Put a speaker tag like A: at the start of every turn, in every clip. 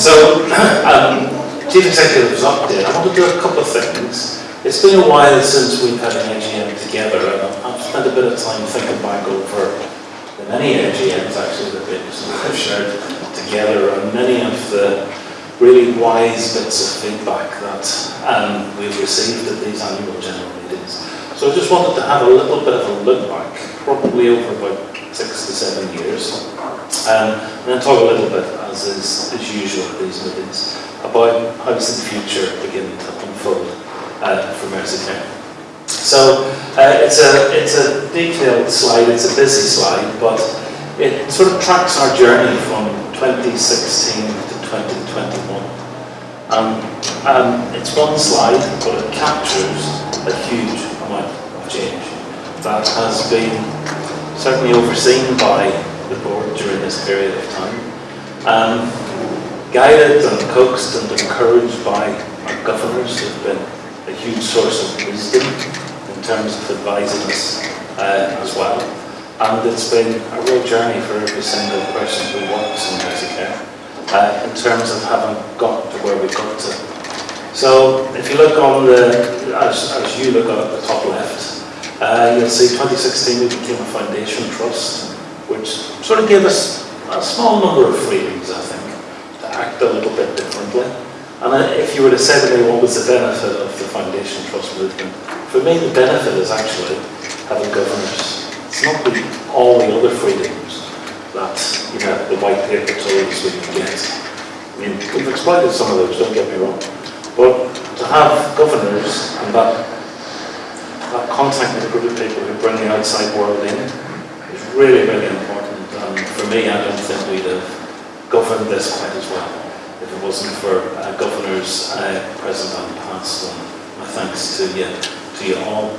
A: So, um, Chief Executive's update, I want to do a couple of things. It's been a while since we've had an AGM together, and I've spent a bit of time thinking back over the many AGMs actually that we've shared together, and many of the really wise bits of feedback that um, we've received at these annual general meetings. So I just wanted to have a little bit of a look back, probably over about six to seven years, um, and then talk a little bit, as is as usual at these meetings, about how does the future begin to unfold uh, for Merseycare. So uh, it's a it's a detailed slide, it's a busy slide, but it sort of tracks our journey from 2016 to 2021. Um, um, it's one slide, but it captures a huge amount of change that has been certainly overseen by the board during this period of time. Um, guided and coaxed and encouraged by our governors who've been a huge source of wisdom in terms of advising us uh, as well. And it's been a real journey for every single person who works in Merseycare uh, in terms of having got to where we got to. So if you look on the, as, as you look at the top left, Uh, you'll see 2016 we became a foundation trust, which sort of gave us a small number of freedoms, I think, to act a little bit differently. And uh, if you were to say to me what was the benefit of the foundation trust movement, for me the benefit is actually having governors. It's not the, all the other freedoms that you know the white paper told us we can get. I mean, we've exploited some of those, don't get me wrong. But to have governors and that contact with a group of people who bring the outside world in is really, really important. And for me, I don't think we'd have governed this quite as well if it wasn't for uh, governors uh, present and past. And my thanks to you, to you all.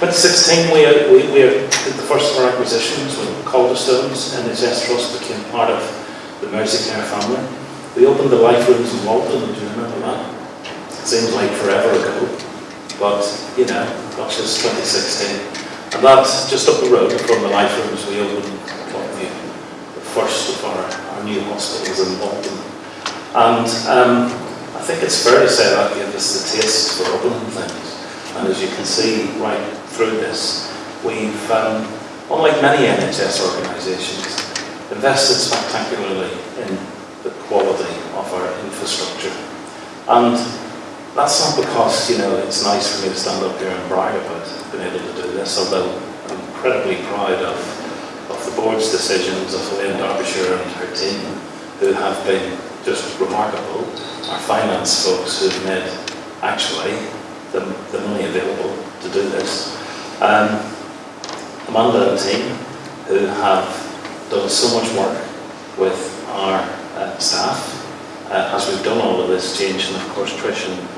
A: 2016, we, we, we did the first of our acquisitions when Calderstones and NHS Trust became part of the Merseycare family. We opened the Life Rooms in Walton, do you remember that? It seems like forever ago, but you know, gosh, it's 2016. And that's just up the road from the Life Rooms we opened the, the first of our, our new hospitals in Walton. And um, I think it's fair to say that gave us the taste for opening things. And as you can see right through this, we've, um, unlike many NHS organisations, invested spectacularly in the quality of our infrastructure. And that's not because, you know, it's nice for me to stand up here and brag about being able to do this, although I'm incredibly proud of, of the board's decisions of Elaine Derbyshire and her team, who have been just remarkable. Our finance folks who've made, actually, the, the money available to do this. Um, Amanda and team, who have done so much work with our uh, staff, uh, as we've done all of this change, and of course Trish and,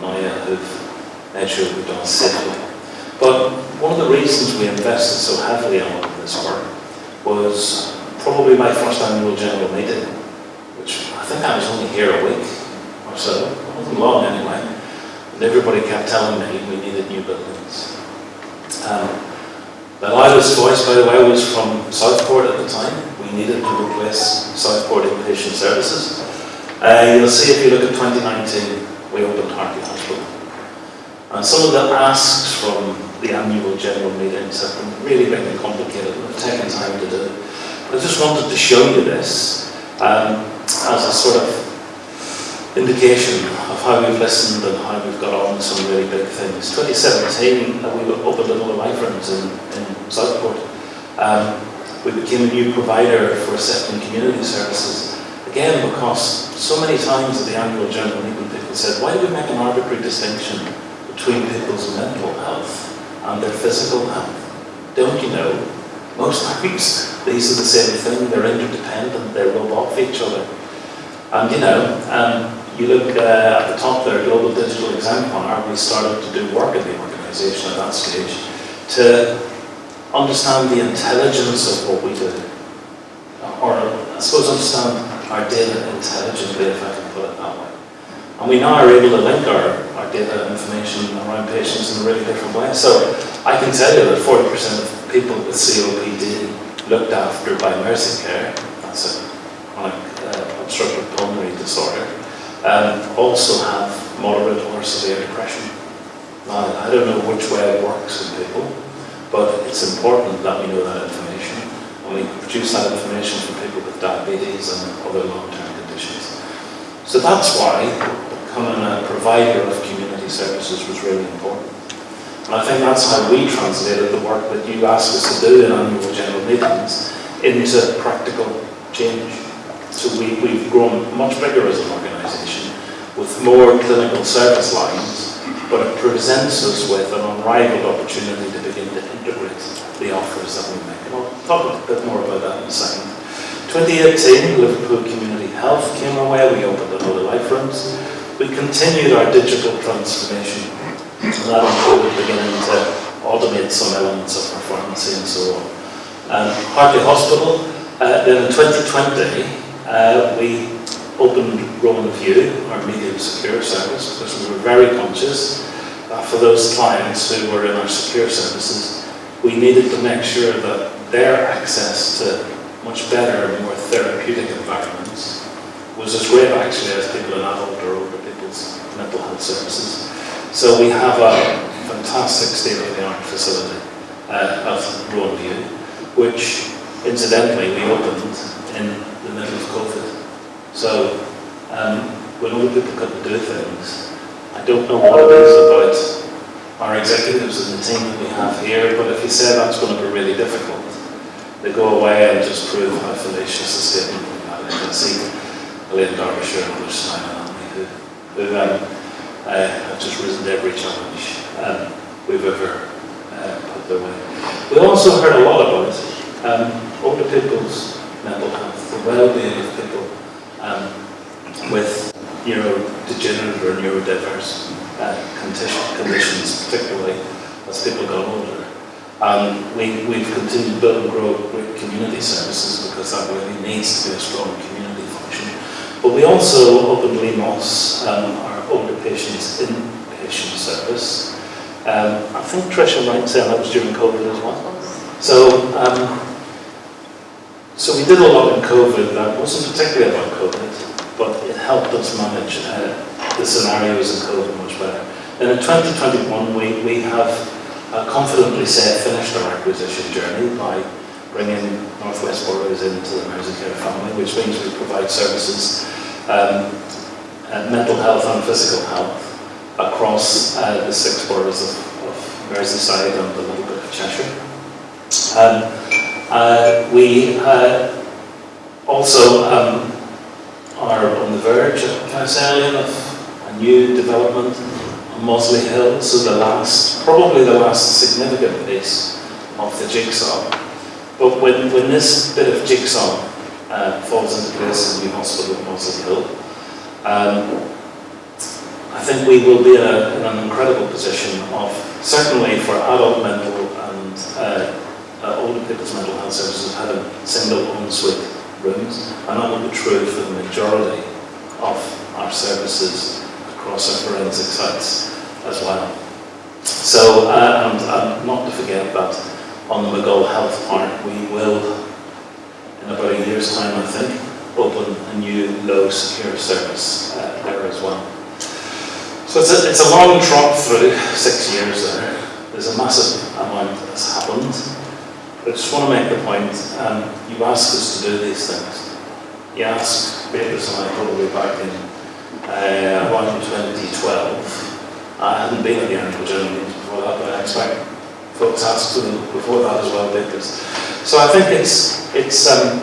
A: Maya who've sure we've done safely. But one of the reasons we invested so heavily in this work was probably my first annual general meeting, which I think I was only here a week or so, it wasn't long anyway, and everybody kept telling me we needed new buildings. Um, the loudest voice, by the way, was from Southport at the time. We needed to replace Southport inpatient services. Uh, you'll see if you look at 2019, we opened Hartley Hospital. And some of the asks from the annual general meetings have been really big and complicated and taken time to do. I just wanted to show you this um, as a sort of indication of how we've listened and how we've got on with some really big things. 2017, uh, we opened another life in, in Southport. Um, we became a new provider for assisting community services. Again, because so many times at the annual general meeting, said, why do we make an arbitrary distinction between people's mental health and their physical health? Don't you know? Most times, these are the same thing. They're interdependent. They roll off each other. And you know, um, you look uh, at the top there, Global Digital Exemplar, we started to do work in the organisation at that stage to understand the intelligence of what we do, or I suppose understand our data intelligently, if I can put it that way. And we now are able to link our, our data information around patients in a really different way. So I can tell you that 40% of people with COPD looked after by Mersey Care, that's a chronic uh, obstructive pulmonary disorder um, also have moderate or severe depression. Now, I don't know which way it works in people, but it's important that we know that information and we produce that information for people with diabetes and other long-term conditions. So that's why becoming a provider of community services was really important. And I think that's how we translated the work that you asked us to do in annual general meetings into practical change. So we, we've grown much bigger as an organisation with more clinical service lines, but it presents us with an unrivaled opportunity to begin to integrate the offers that we make. And I'll talk a bit more about that in a second. 2018, Liverpool Community Health came our way. We opened another Life Rooms. We continued our digital transformation and that included beginning to automate some elements of pharmacy and so on. Um, Hartley Hospital, uh, then in 2020, uh, we opened Rowan View, our medium secure service, because we were very conscious that for those clients who were in our secure services, we needed to make sure that their access to much better, and more therapeutic environments was as great actually as people in adult or older people's mental health services. So we have a fantastic state-of-the-art facility uh, at Rowan View, which incidentally we opened in the middle of COVID. So um, when older people to do things, I don't know what it is about our executives and the team that we have here, but if you say that's going to be really difficult, they go away and just prove how fallacious a statement I Elaine Derbyshire and others at me who, um, uh, have just risen to every challenge um, we've ever uh, put their way. We also heard a lot about um, older people's mental health, the well-being of people um, with neurodegenerative or neurodiverse uh, conditions, particularly as people got older. Um, we, we've continued to build and grow community services because that really needs to be a strong community. But we also opened Moss, um, our older patients in patient service. Um, I think Tricia might say that was during COVID as well. So, um, so we did a lot in COVID that wasn't particularly about COVID, but it helped us manage uh, the scenarios in COVID much better. And in 2021, we, we have uh, confidently said finished our acquisition journey by bringing Northwest Boroughs into the Merseycare family, which means we provide services um, uh, mental health and physical health across uh, the six boroughs of, of Merseyside and a little bit of Cheshire. Um, uh, we uh, also um, are on the verge, can I say, of a new development on Mossley Hill, so the last, probably the last significant piece of the jigsaw. But when, when this bit of jigsaw uh, falls into place in the hospital at Mossley Hill, um, I think we will be in, a, in, an incredible position of, certainly for adult mental and uh, uh, older people's mental health services, having single ensuite rooms, and that will be true for the majority of our services across our forensic sites as well. So, uh, and, and not to forget that on the Maghull Health Park, we will, in about a year's time, I think, open a new low secure service uh, there as well. So it's a, it's a long trot through six years there. There's a massive amount that's happened. I just want to make the point, um, you asked us to do these things. You asked Beatrice and I probably back in uh, around 2012. I hadn't been at the annual general meeting before that, but I expect folks asked them before that as well, Beatrice. So I think it's, it's um,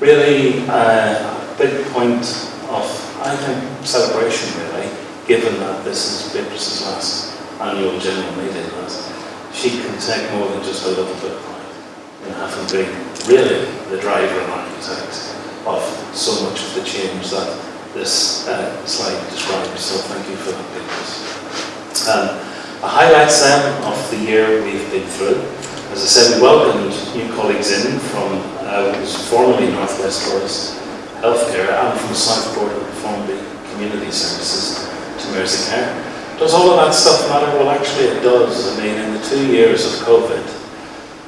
A: really uh, a big point of, I think, celebration really, given that this is Beatrice's last annual general meeting, that she can take more than just a little bit of pride in having been really the driver and architect of so much of the change that this uh, slide describes, so thank you for that, Beatrice. Um, the highlights then the year we've been through. As I said, we welcomed new colleagues in from uh, was formerly Northwest Boroughs Healthcare and from Southport Formby Community Services to Merseycare. Does all of that stuff matter? Well, actually it does. I mean, in the two years of COVID,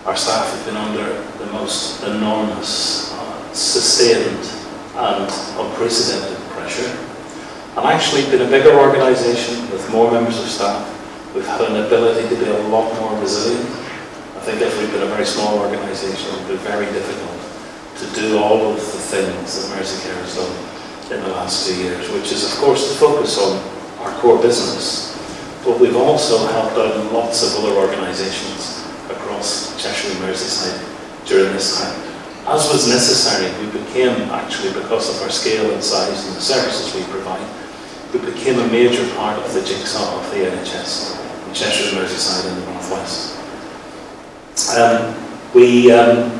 A: our staff have been under the most enormous, uh, sustained and unprecedented pressure. And actually been a bigger organisation with more members of staff. We've had an ability to be a lot more resilient. I think if we'd been a very small organisation, it would be very difficult to do all of the things that Merseycare has done in the last two years, which is of course to focus on our core business, but we've also helped out lots of other organisations across Cheshire and Merseyside during this time. As was necessary, we became, actually because of our scale and size and the services we provide, we became a major part of the jigsaw of the NHS Cheshire and Merseyside in the Northwest. Um, we, um,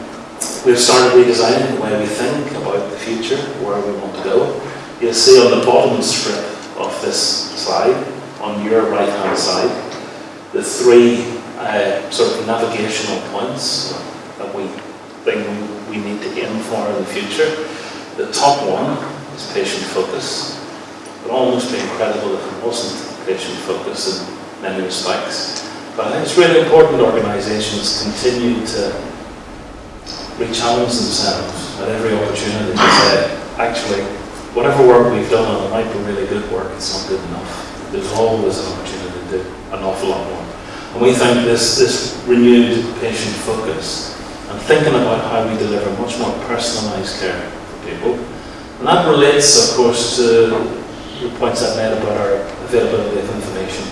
A: we've started redesigning the way we think about the future, where we want to go. You'll see on the bottom strip of this slide, on your right hand side, the three uh, sort of navigational points that we think we need to aim for in the future. The top one is patient focus. It would almost be incredible if it wasn't patient focus in many respects. But I think it's really important organisations continue to re-challenge themselves at every opportunity to say, actually, whatever work we've done, and it might be really good work, it's not good enough. There's always an opportunity to do an awful lot more. And we think this, this renewed patient focus and thinking about how we deliver much more personalised care for people. And that relates, of course, to the points I've made about our availability of information,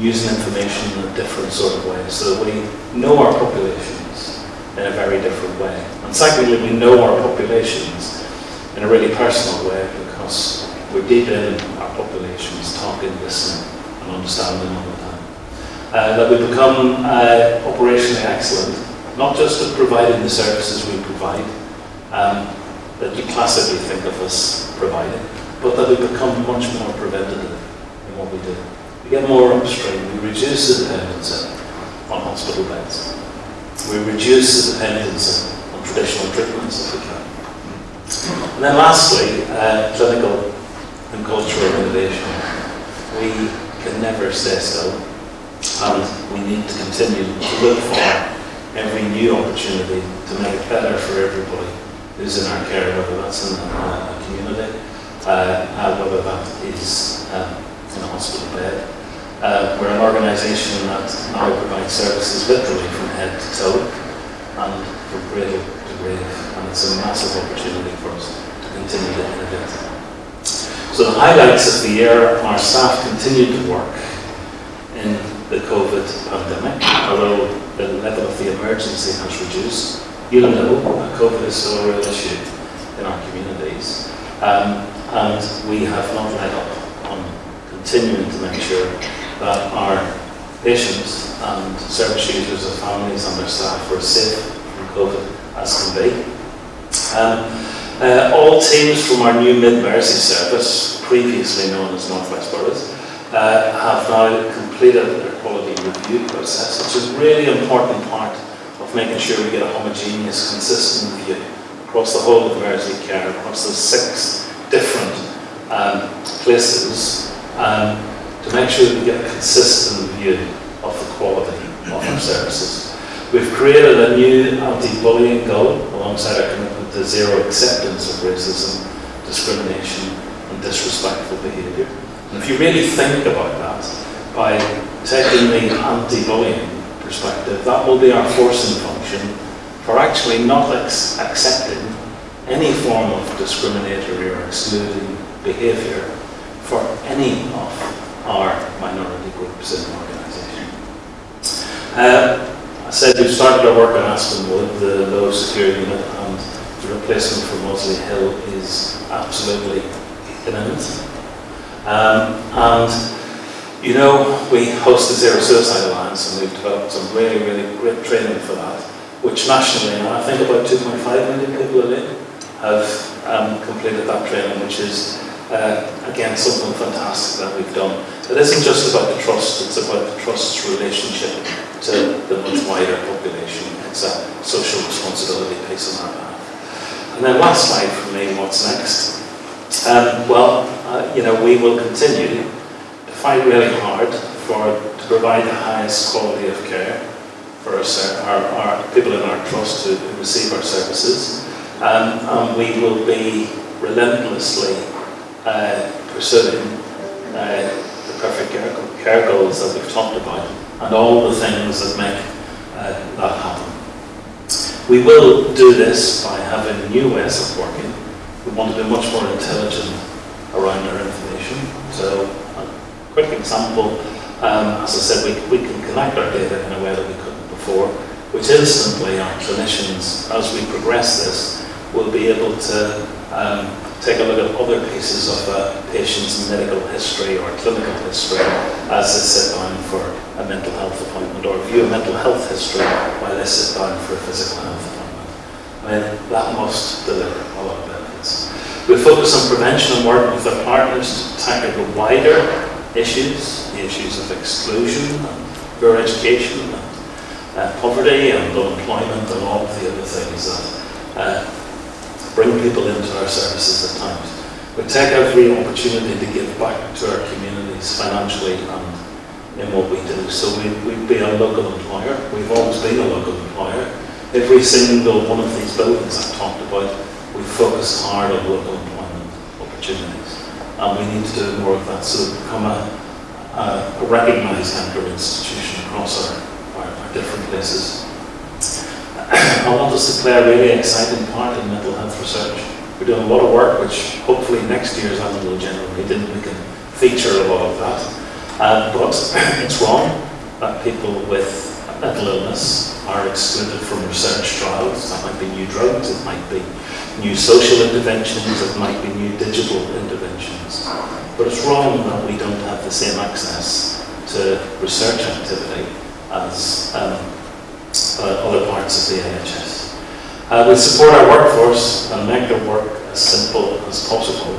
A: using information in a different sort of way, so that we know our populations in a very different way. And secondly, we know our populations in a really personal way because we're deep in our populations, talking, listening, and understanding all the time uh, that we become uh, operationally excellent, not just at providing the services we provide, um, that you classically think of us providing, but that we become much more preventative in what we do. Get more upstream, we reduce the dependency on hospital beds. We reduce the dependency on traditional treatments if we can. And then lastly, uh, clinical and cultural innovation. We can never stay still and we need to continue to look for every new opportunity to make it better for everybody who's in our care, whether that's in a, community, uh, uh, whether that is uh, in a hospital bed. Uh, we're an organisation that now provides services literally from head to toe and from grave to grave, and it's a massive opportunity for us to continue to innovate. So the highlights of the year, our staff continued to work in the COVID pandemic, although the level of the emergency has reduced. You'll know that COVID is still a real issue in our communities. Um, and we have not let up on continuing to make sure that our patients and service users and families and their staff are safe from COVID as can be. Um, uh, all teams from our new Mid-Mersey service, previously known as Northwest Boroughs, uh, have now completed their quality review process, which is a really important part of making sure we get a homogeneous, consistent view across the whole of Mersey Care, across those six different um, places, um, to make sure that we get a consistent view of the quality of our services. We've created a new anti-bullying goal alongside our commitment to zero acceptance of racism, discrimination and disrespectful behaviour. And if you really think about that, by taking the anti-bullying perspective, that will be our forcing function for actually not accepting any form of discriminatory or excluding behaviour for any of our minority groups in the organisation. Uh, I said we've started our work on Aspenwood, the low security unit, and the replacement for Mossley Hill is absolutely imminent. Um, and, you know, we host the Zero Suicide Alliance and we've developed some really, really great training for that, which nationally, and I think about 2.5 million people have um, completed that training, which is, uh, again, something fantastic that we've done. It isn't just about the trust, it's about the trust's relationship to the much wider population. It's a social responsibility piece on behalf. And then last slide for me, what's next? Um, well, uh, you know, we will continue to fight really hard for to provide the highest quality of care for our, our, our people in our trust who, receive our services. Um, and we will be relentlessly pursuing uh, the perfect care, goals that we've talked about and all the things that make uh, that happen. We will do this by having new ways of working. We want to be much more intelligent around our information. So, a quick example, um, as I said, we, we can connect our data in a way that we couldn't before, which instantly our clinicians, as we progress this, will be able to um, take a look at other pieces of a patient's medical history or clinical history as they sit down for a mental health appointment or view a mental health history while they sit down for a physical health appointment. I mean, that must deliver a lot of benefits. We focus on prevention and work with our partners to tackle the wider issues, the issues of exclusion and poor education and uh, poverty and unemployment and all of the other things that uh, bring people into our services at times. We take every opportunity to give back to our communities financially and in what we do. So we, we'd be a local employer. We've always been a local employer. Every single one of these buildings I've talked about, we focus hard on local employment opportunities. And we need to do more of that so that we become a, a, a recognised anchor institution across our, our, our different places. I want us to play a really exciting part in mental health research. We're doing a lot of work, which hopefully next year's annual general meeting we can feature a lot of that. Uh, but it's wrong that people with mental illness are excluded from research trials. That might be new drugs, it might be new social interventions, it might be new digital interventions. But it's wrong that we don't have the same access to research activity as um, uh, other parts of the NHS. Uh, we support our workforce and make their work as simple as possible.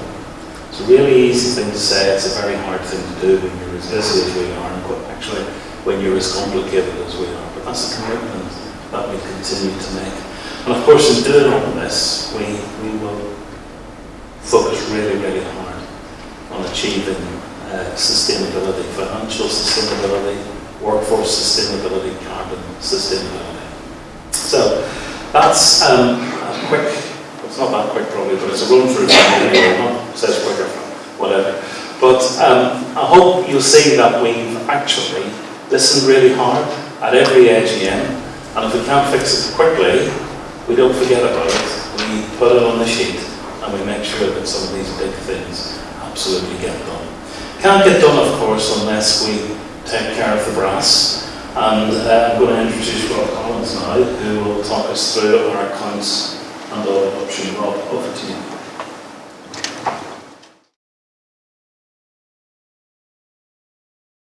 A: It's a really easy thing to say, it's a very hard thing to do when you're as busy as we are, and actually when you're as complicated as we are. But that's a commitment that we continue to make. And of course, in doing all this, we, we will focus really, really hard on achieving uh, sustainability, financial sustainability, workforce sustainability, carbon sustainability. So that's um, a quick, it's not that quick probably, but it's a run through anyway, not says quicker, whatever. But um, I hope you'll see that we've actually listened really hard at every AGM, and if we can't fix it quickly, we don't forget about it. We put it on the sheet, and we make sure that some of these big things absolutely get done. Can't get done, of course, unless we take care of the brass. And uh, I'm going to introduce Rob Collins now, who will talk us through our accounts and our option Rob, over to you.